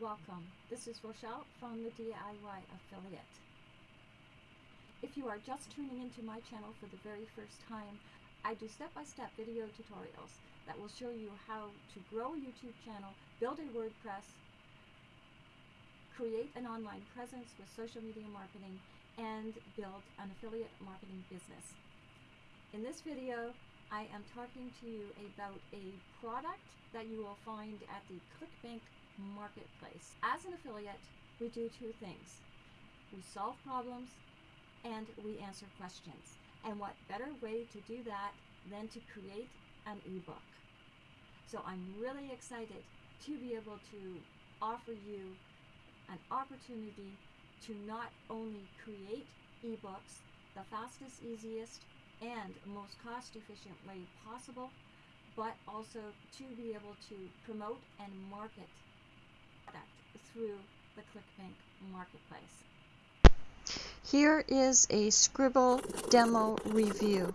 welcome. This is Rochelle from the DIY Affiliate. If you are just tuning into my channel for the very first time, I do step-by-step video tutorials that will show you how to grow a YouTube channel, build a WordPress, create an online presence with social media marketing, and build an affiliate marketing business. In this video, I am talking to you about a product that you will find at the ClickBank marketplace. As an affiliate, we do two things. We solve problems and we answer questions. And what better way to do that than to create an ebook? So I'm really excited to be able to offer you an opportunity to not only create ebooks the fastest, easiest, and most cost efficient way possible, but also to be able to promote and market product through the ClickBank marketplace. Here is a Scribble demo review.